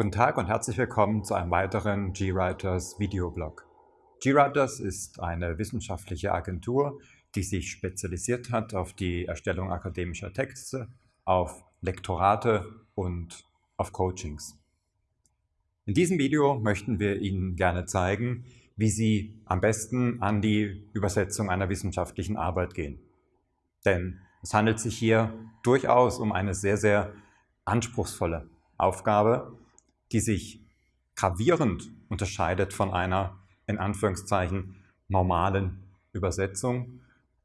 Guten Tag und herzlich willkommen zu einem weiteren GWriters Videoblog. GWriters ist eine wissenschaftliche Agentur, die sich spezialisiert hat auf die Erstellung akademischer Texte, auf Lektorate und auf Coachings. In diesem Video möchten wir Ihnen gerne zeigen, wie Sie am besten an die Übersetzung einer wissenschaftlichen Arbeit gehen. Denn es handelt sich hier durchaus um eine sehr, sehr anspruchsvolle Aufgabe, die sich gravierend unterscheidet von einer, in Anführungszeichen, normalen Übersetzung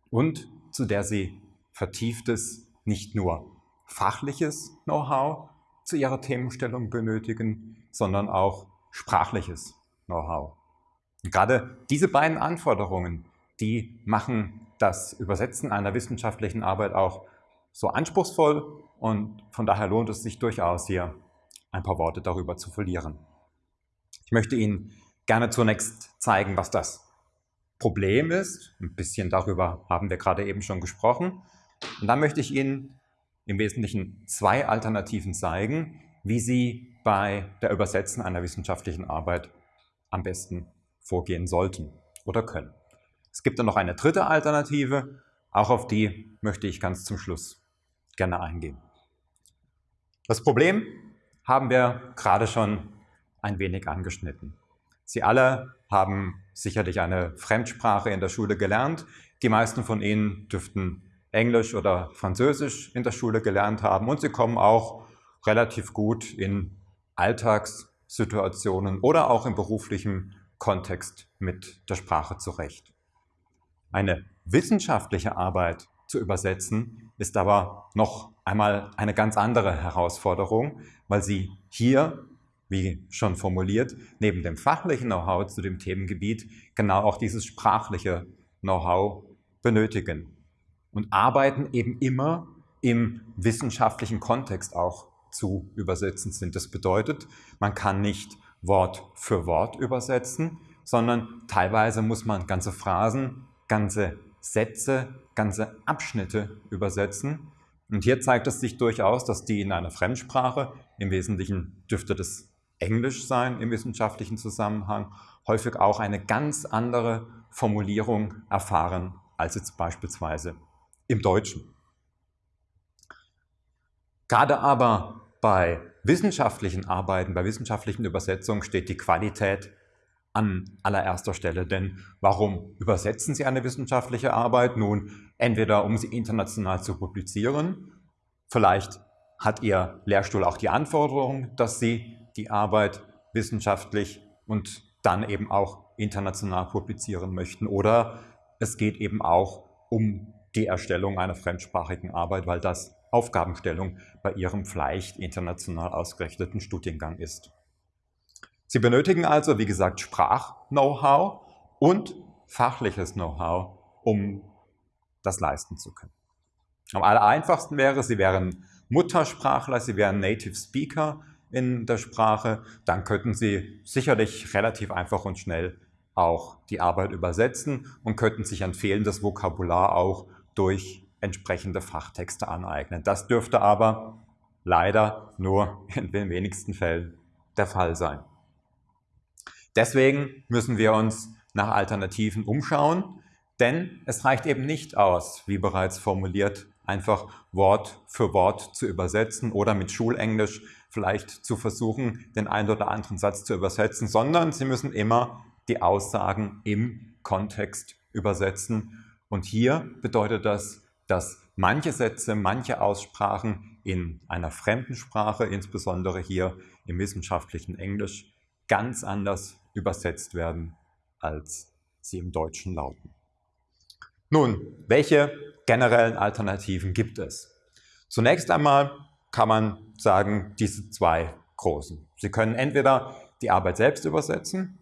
und zu der sie vertieftes, nicht nur fachliches Know-how zu ihrer Themenstellung benötigen, sondern auch sprachliches Know-how. Gerade diese beiden Anforderungen, die machen das Übersetzen einer wissenschaftlichen Arbeit auch so anspruchsvoll und von daher lohnt es sich durchaus hier ein paar Worte darüber zu verlieren. Ich möchte Ihnen gerne zunächst zeigen, was das Problem ist. Ein bisschen darüber haben wir gerade eben schon gesprochen. Und dann möchte ich Ihnen im Wesentlichen zwei Alternativen zeigen, wie Sie bei der Übersetzen einer wissenschaftlichen Arbeit am besten vorgehen sollten oder können. Es gibt dann noch eine dritte Alternative, auch auf die möchte ich ganz zum Schluss gerne eingehen. Das Problem haben wir gerade schon ein wenig angeschnitten. Sie alle haben sicherlich eine Fremdsprache in der Schule gelernt. Die meisten von Ihnen dürften Englisch oder Französisch in der Schule gelernt haben und Sie kommen auch relativ gut in Alltagssituationen oder auch im beruflichen Kontext mit der Sprache zurecht. Eine wissenschaftliche Arbeit zu übersetzen ist aber noch einmal eine ganz andere Herausforderung, weil Sie hier, wie schon formuliert, neben dem fachlichen Know-how zu dem Themengebiet genau auch dieses sprachliche Know-how benötigen und arbeiten eben immer im wissenschaftlichen Kontext auch zu übersetzen sind. Das bedeutet, man kann nicht Wort für Wort übersetzen, sondern teilweise muss man ganze Phrasen, ganze Sätze, ganze Abschnitte übersetzen. Und hier zeigt es sich durchaus, dass die in einer Fremdsprache, im Wesentlichen dürfte das Englisch sein im wissenschaftlichen Zusammenhang, häufig auch eine ganz andere Formulierung erfahren als jetzt beispielsweise im Deutschen. Gerade aber bei wissenschaftlichen Arbeiten, bei wissenschaftlichen Übersetzungen steht die Qualität an allererster Stelle. Denn warum übersetzen Sie eine wissenschaftliche Arbeit? Nun, entweder um sie international zu publizieren, vielleicht hat Ihr Lehrstuhl auch die Anforderung, dass Sie die Arbeit wissenschaftlich und dann eben auch international publizieren möchten. Oder es geht eben auch um die Erstellung einer fremdsprachigen Arbeit, weil das Aufgabenstellung bei Ihrem vielleicht international ausgerichteten Studiengang ist. Sie benötigen also, wie gesagt, Sprach-Know-how und fachliches Know-how, um das leisten zu können. Am aller einfachsten wäre, Sie wären Muttersprachler, Sie wären Native Speaker in der Sprache, dann könnten Sie sicherlich relativ einfach und schnell auch die Arbeit übersetzen und könnten sich ein fehlendes Vokabular auch durch entsprechende Fachtexte aneignen. Das dürfte aber leider nur in den wenigsten Fällen der Fall sein. Deswegen müssen wir uns nach Alternativen umschauen, denn es reicht eben nicht aus, wie bereits formuliert, einfach Wort für Wort zu übersetzen oder mit Schulenglisch vielleicht zu versuchen, den einen oder anderen Satz zu übersetzen, sondern Sie müssen immer die Aussagen im Kontext übersetzen. Und hier bedeutet das, dass manche Sätze, manche Aussprachen in einer fremden Sprache, insbesondere hier im wissenschaftlichen Englisch, ganz anders übersetzt werden, als sie im Deutschen lauten. Nun, welche generellen Alternativen gibt es? Zunächst einmal kann man sagen, diese zwei großen. Sie können entweder die Arbeit selbst übersetzen,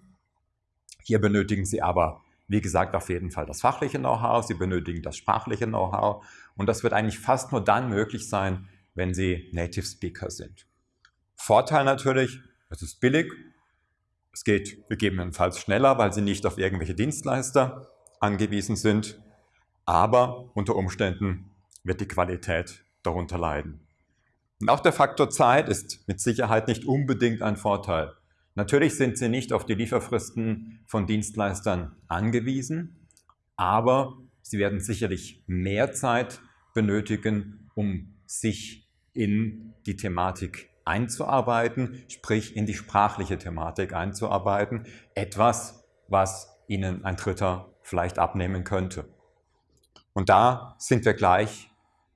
hier benötigen Sie aber, wie gesagt, auf jeden Fall das fachliche Know-how, Sie benötigen das sprachliche Know-how und das wird eigentlich fast nur dann möglich sein, wenn Sie Native Speaker sind. Vorteil natürlich, es ist billig, es geht gegebenenfalls schneller, weil sie nicht auf irgendwelche Dienstleister angewiesen sind, aber unter Umständen wird die Qualität darunter leiden. Und auch der Faktor Zeit ist mit Sicherheit nicht unbedingt ein Vorteil. Natürlich sind Sie nicht auf die Lieferfristen von Dienstleistern angewiesen, aber Sie werden sicherlich mehr Zeit benötigen, um sich in die Thematik einzuarbeiten, sprich in die sprachliche Thematik einzuarbeiten. Etwas, was Ihnen ein Dritter vielleicht abnehmen könnte. Und da sind wir gleich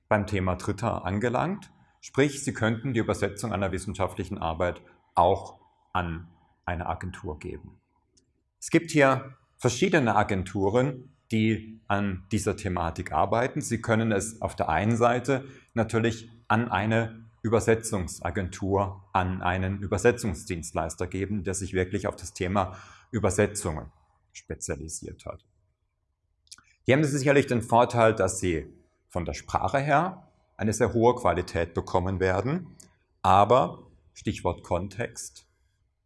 beim Thema Dritter angelangt. Sprich, Sie könnten die Übersetzung einer wissenschaftlichen Arbeit auch an eine Agentur geben. Es gibt hier verschiedene Agenturen, die an dieser Thematik arbeiten. Sie können es auf der einen Seite natürlich an eine Übersetzungsagentur, an einen Übersetzungsdienstleister geben, der sich wirklich auf das Thema Übersetzungen spezialisiert hat. Hier haben Sie sicherlich den Vorteil, dass Sie von der Sprache her eine sehr hohe Qualität bekommen werden, aber Stichwort Kontext,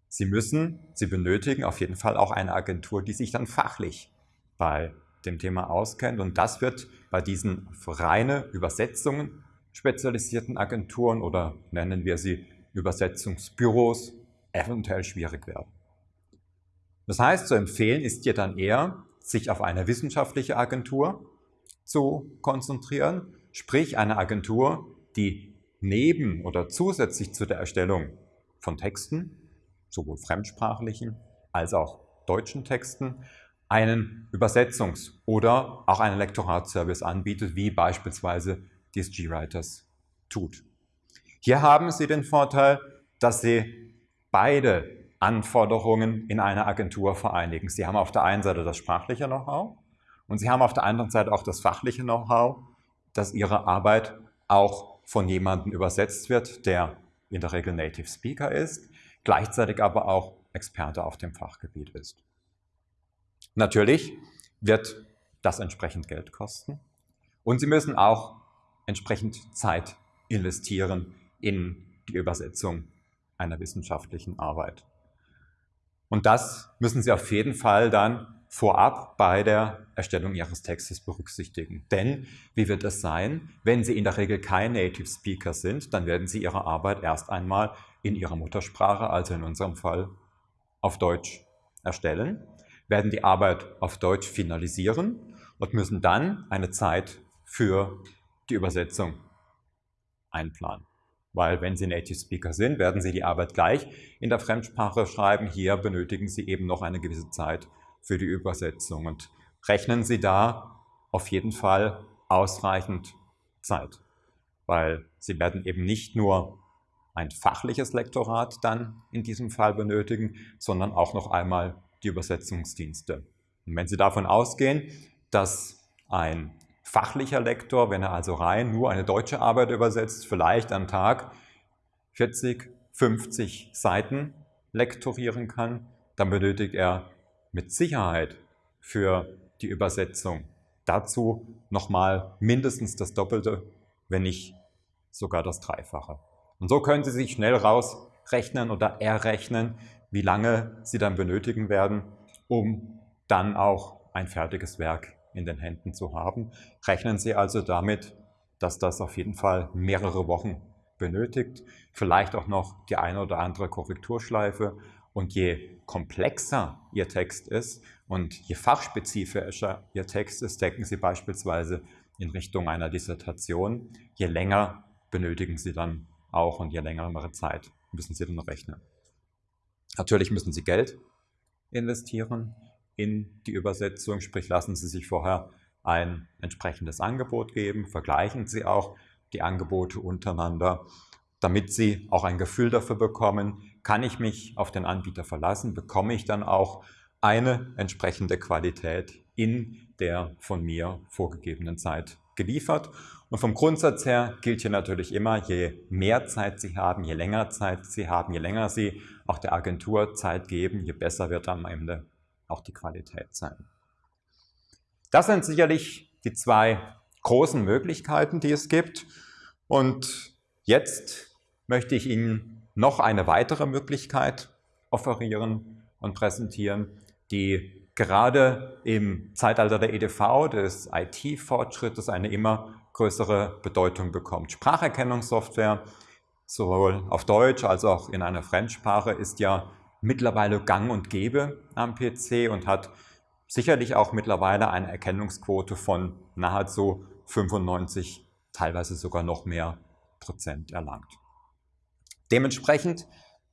Sie müssen, Sie benötigen auf jeden Fall auch eine Agentur, die sich dann fachlich bei dem Thema auskennt und das wird bei diesen reine Übersetzungen spezialisierten Agenturen oder nennen wir sie Übersetzungsbüros eventuell schwierig werden. Das heißt, zu empfehlen ist hier dann eher, sich auf eine wissenschaftliche Agentur zu konzentrieren, sprich eine Agentur, die neben oder zusätzlich zu der Erstellung von Texten, sowohl fremdsprachlichen als auch deutschen Texten, einen Übersetzungs- oder auch einen Lektoratservice anbietet, wie beispielsweise die G-Writers tut. Hier haben Sie den Vorteil, dass Sie beide Anforderungen in einer Agentur vereinigen. Sie haben auf der einen Seite das sprachliche Know-how und Sie haben auf der anderen Seite auch das fachliche Know-how, dass Ihre Arbeit auch von jemandem übersetzt wird, der in der Regel Native Speaker ist, gleichzeitig aber auch Experte auf dem Fachgebiet ist. Natürlich wird das entsprechend Geld kosten und Sie müssen auch entsprechend Zeit investieren in die Übersetzung einer wissenschaftlichen Arbeit. Und das müssen Sie auf jeden Fall dann vorab bei der Erstellung Ihres Textes berücksichtigen. Denn wie wird es sein, wenn Sie in der Regel kein Native Speaker sind, dann werden Sie Ihre Arbeit erst einmal in Ihrer Muttersprache, also in unserem Fall auf Deutsch, erstellen, werden die Arbeit auf Deutsch finalisieren und müssen dann eine Zeit für die Übersetzung einplanen. Weil wenn Sie Native Speaker sind, werden Sie die Arbeit gleich in der Fremdsprache schreiben. Hier benötigen Sie eben noch eine gewisse Zeit für die Übersetzung und rechnen Sie da auf jeden Fall ausreichend Zeit. Weil Sie werden eben nicht nur ein fachliches Lektorat dann in diesem Fall benötigen, sondern auch noch einmal die Übersetzungsdienste. Und wenn Sie davon ausgehen, dass ein fachlicher Lektor, wenn er also rein nur eine deutsche Arbeit übersetzt, vielleicht am Tag 40, 50 Seiten lektorieren kann, dann benötigt er mit Sicherheit für die Übersetzung dazu nochmal mindestens das Doppelte, wenn nicht sogar das Dreifache. Und so können Sie sich schnell rausrechnen oder errechnen, wie lange Sie dann benötigen werden, um dann auch ein fertiges Werk in den Händen zu haben. Rechnen Sie also damit, dass das auf jeden Fall mehrere Wochen benötigt, vielleicht auch noch die eine oder andere Korrekturschleife. Und je komplexer Ihr Text ist und je fachspezifischer Ihr Text ist, denken Sie beispielsweise in Richtung einer Dissertation, je länger benötigen Sie dann auch und je längere Zeit müssen Sie dann rechnen. Natürlich müssen Sie Geld investieren in die Übersetzung, sprich lassen Sie sich vorher ein entsprechendes Angebot geben, vergleichen Sie auch die Angebote untereinander, damit Sie auch ein Gefühl dafür bekommen, kann ich mich auf den Anbieter verlassen, bekomme ich dann auch eine entsprechende Qualität in der von mir vorgegebenen Zeit geliefert. Und vom Grundsatz her gilt hier natürlich immer, je mehr Zeit Sie haben, je länger Zeit Sie haben, je länger Sie auch der Agentur Zeit geben, je besser wird am Ende auch die Qualität sein. Das sind sicherlich die zwei großen Möglichkeiten, die es gibt. Und jetzt möchte ich Ihnen noch eine weitere Möglichkeit offerieren und präsentieren, die gerade im Zeitalter der EDV, des IT-Fortschrittes, eine immer größere Bedeutung bekommt. Spracherkennungssoftware, sowohl auf Deutsch als auch in einer Fremdsprache, ist ja mittlerweile gang und gäbe am PC und hat sicherlich auch mittlerweile eine Erkennungsquote von nahezu 95, teilweise sogar noch mehr Prozent erlangt. Dementsprechend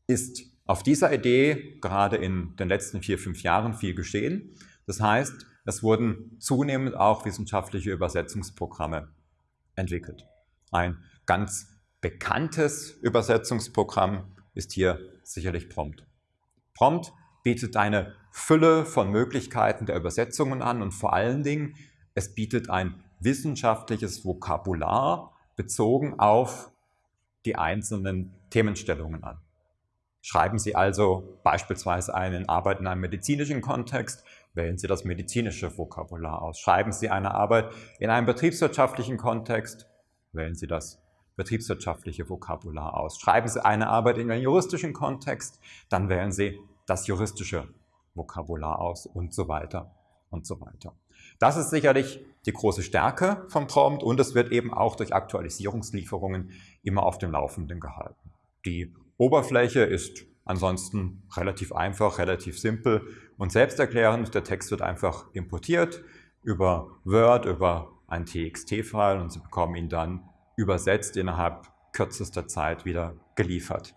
ist auf dieser Idee gerade in den letzten vier, fünf Jahren viel geschehen. Das heißt, es wurden zunehmend auch wissenschaftliche Übersetzungsprogramme entwickelt. Ein ganz bekanntes Übersetzungsprogramm ist hier sicherlich Prompt. Prompt bietet eine Fülle von Möglichkeiten der Übersetzungen an und vor allen Dingen, es bietet ein wissenschaftliches Vokabular bezogen auf die einzelnen Themenstellungen an. Schreiben Sie also beispielsweise eine Arbeit in einem medizinischen Kontext, wählen Sie das medizinische Vokabular aus. Schreiben Sie eine Arbeit in einem betriebswirtschaftlichen Kontext, wählen Sie das betriebswirtschaftliche Vokabular aus. Schreiben Sie eine Arbeit in einem juristischen Kontext, dann wählen Sie das juristische Vokabular aus und so weiter und so weiter. Das ist sicherlich die große Stärke vom Prompt und es wird eben auch durch Aktualisierungslieferungen immer auf dem Laufenden gehalten. Die Oberfläche ist ansonsten relativ einfach, relativ simpel und selbsterklärend. Der Text wird einfach importiert über Word, über ein TXT-File und Sie bekommen ihn dann übersetzt innerhalb kürzester Zeit wieder geliefert.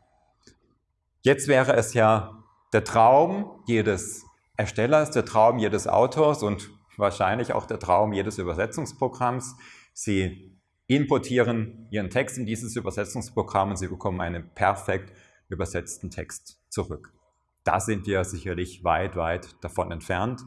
Jetzt wäre es ja der Traum jedes Erstellers, der Traum jedes Autors und wahrscheinlich auch der Traum jedes Übersetzungsprogramms. Sie importieren Ihren Text in dieses Übersetzungsprogramm und Sie bekommen einen perfekt übersetzten Text zurück. Da sind wir sicherlich weit, weit davon entfernt.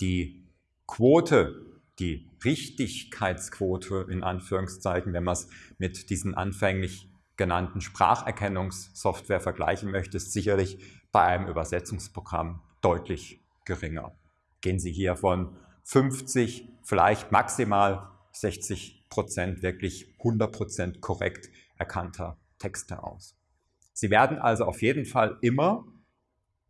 Die Quote die Richtigkeitsquote in Anführungszeichen, wenn man es mit diesen anfänglich genannten Spracherkennungssoftware vergleichen möchte, ist sicherlich bei einem Übersetzungsprogramm deutlich geringer. Gehen Sie hier von 50, vielleicht maximal 60 Prozent wirklich 100 Prozent korrekt erkannter Texte aus. Sie werden also auf jeden Fall immer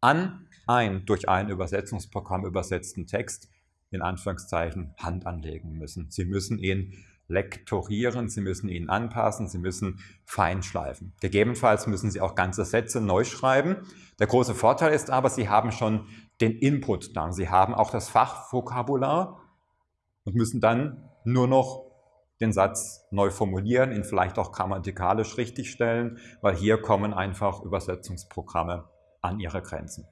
an einen durch ein Übersetzungsprogramm übersetzten Text in Anführungszeichen Hand anlegen müssen. Sie müssen ihn lektorieren, Sie müssen ihn anpassen, Sie müssen feinschleifen. Gegebenenfalls müssen Sie auch ganze Sätze neu schreiben. Der große Vorteil ist aber, Sie haben schon den Input da. Sie haben auch das Fachvokabular und müssen dann nur noch den Satz neu formulieren, ihn vielleicht auch grammatikalisch richtigstellen, weil hier kommen einfach Übersetzungsprogramme an ihre Grenzen.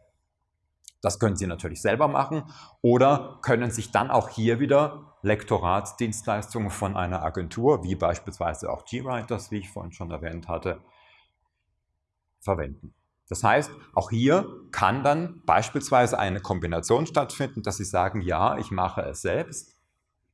Das können Sie natürlich selber machen oder können sich dann auch hier wieder Lektoratsdienstleistungen von einer Agentur, wie beispielsweise auch GWriters, wie ich vorhin schon erwähnt hatte, verwenden. Das heißt, auch hier kann dann beispielsweise eine Kombination stattfinden, dass Sie sagen, ja, ich mache es selbst,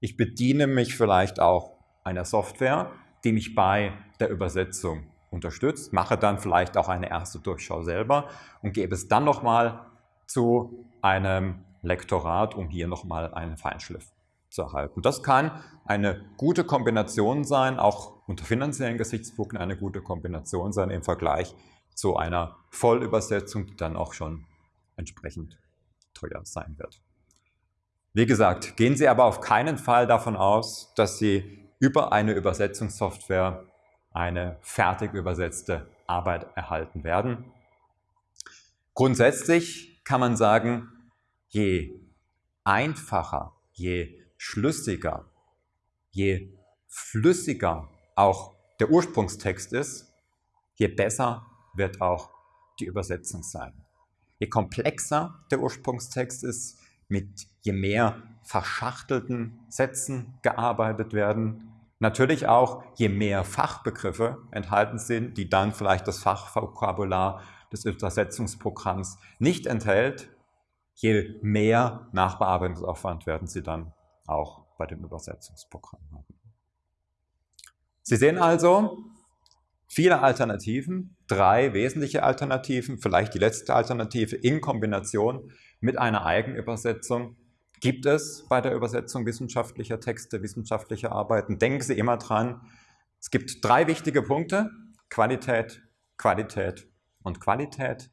ich bediene mich vielleicht auch einer Software, die mich bei der Übersetzung unterstützt, mache dann vielleicht auch eine erste Durchschau selber und gebe es dann nochmal zu einem Lektorat, um hier nochmal einen Feinschliff zu erhalten. Das kann eine gute Kombination sein, auch unter finanziellen Gesichtspunkten eine gute Kombination sein im Vergleich zu einer Vollübersetzung, die dann auch schon entsprechend teuer sein wird. Wie gesagt, gehen Sie aber auf keinen Fall davon aus, dass Sie über eine Übersetzungssoftware eine fertig übersetzte Arbeit erhalten werden. Grundsätzlich kann man sagen, je einfacher, je schlüssiger, je flüssiger auch der Ursprungstext ist, je besser wird auch die Übersetzung sein. Je komplexer der Ursprungstext ist, mit je mehr verschachtelten Sätzen gearbeitet werden, natürlich auch je mehr Fachbegriffe enthalten sind, die dann vielleicht das Fachvokabular des Übersetzungsprogramms nicht enthält, je mehr Nachbearbeitungsaufwand werden Sie dann auch bei dem Übersetzungsprogramm haben. Sie sehen also viele Alternativen, drei wesentliche Alternativen, vielleicht die letzte Alternative in Kombination mit einer Eigenübersetzung gibt es bei der Übersetzung wissenschaftlicher Texte, wissenschaftlicher Arbeiten. Denken Sie immer dran, es gibt drei wichtige Punkte, Qualität, Qualität und Qualität,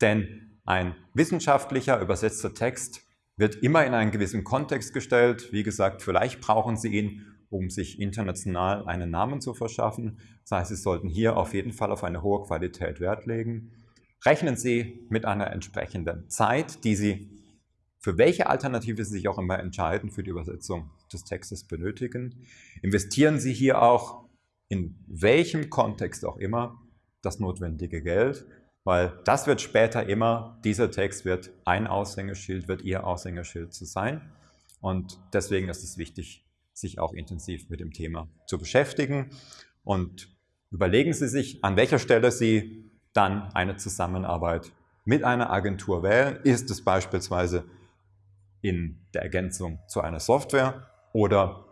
denn ein wissenschaftlicher übersetzter Text wird immer in einen gewissen Kontext gestellt. Wie gesagt, vielleicht brauchen Sie ihn, um sich international einen Namen zu verschaffen. Das heißt, Sie sollten hier auf jeden Fall auf eine hohe Qualität Wert legen. Rechnen Sie mit einer entsprechenden Zeit, die Sie für welche Alternative Sie sich auch immer entscheiden für die Übersetzung des Textes benötigen. Investieren Sie hier auch in welchem Kontext auch immer das notwendige Geld, weil das wird später immer, dieser Text wird ein Aushängeschild, wird Ihr Aushängeschild zu sein. Und deswegen ist es wichtig, sich auch intensiv mit dem Thema zu beschäftigen. Und überlegen Sie sich, an welcher Stelle Sie dann eine Zusammenarbeit mit einer Agentur wählen. Ist es beispielsweise in der Ergänzung zu einer Software oder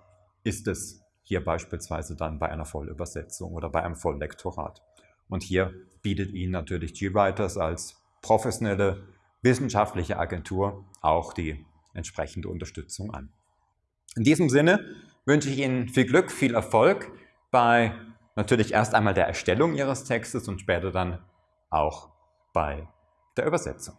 ist es hier beispielsweise dann bei einer Vollübersetzung oder bei einem Volllektorat. Und hier bietet Ihnen natürlich GWriters als professionelle wissenschaftliche Agentur auch die entsprechende Unterstützung an. In diesem Sinne wünsche ich Ihnen viel Glück, viel Erfolg bei natürlich erst einmal der Erstellung Ihres Textes und später dann auch bei der Übersetzung.